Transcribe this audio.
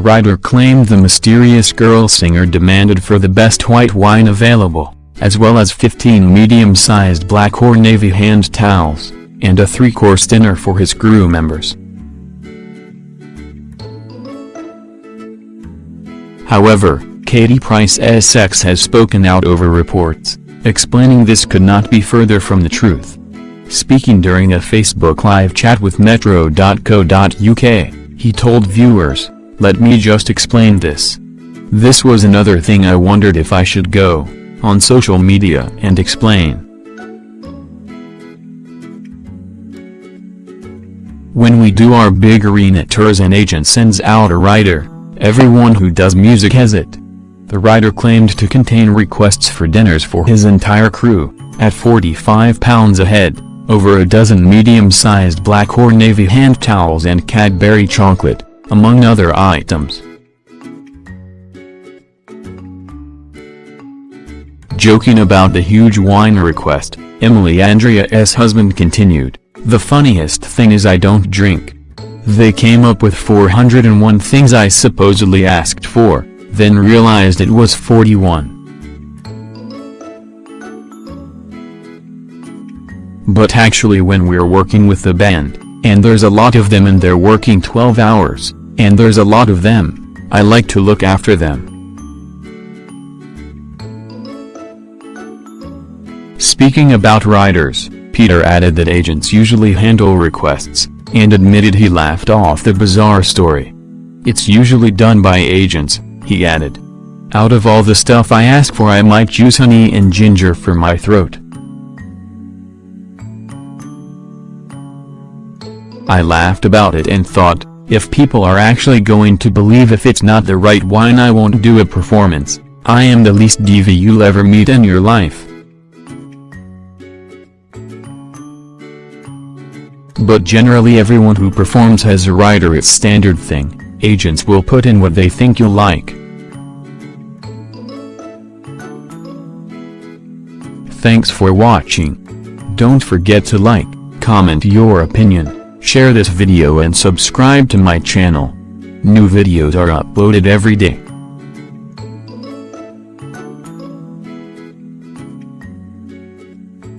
rider claimed the mysterious girl singer demanded for the best white wine available, as well as 15 medium-sized black or navy hand towels, and a three-course dinner for his crew members. However, Katie Price SX has spoken out over reports, explaining this could not be further from the truth. Speaking during a Facebook live chat with Metro.co.uk, he told viewers, let me just explain this. This was another thing I wondered if I should go, on social media and explain. When we do our big arena tours an agent sends out a rider, everyone who does music has it. The rider claimed to contain requests for dinners for his entire crew, at £45 a head, over a dozen medium-sized black or navy hand towels and Cadbury chocolate, among other items. Joking about the huge wine request, Emily Andre's husband continued, The funniest thing is I don't drink. They came up with 401 things I supposedly asked for, then realized it was 41. But actually when we're working with the band, and there's a lot of them and they're working 12 hours, and there's a lot of them, I like to look after them. Speaking about riders, Peter added that agents usually handle requests, and admitted he laughed off the bizarre story. It's usually done by agents, he added. Out of all the stuff I ask for I might use honey and ginger for my throat. I laughed about it and thought, if people are actually going to believe if it's not the right wine I won't do a performance, I am the least diva you'll ever meet in your life. But generally everyone who performs has a rider it's standard thing. Agents will put in what they think you'll like. Thanks for watching. Don't forget to like, comment your opinion, share this video and subscribe to my channel. New videos are uploaded every day.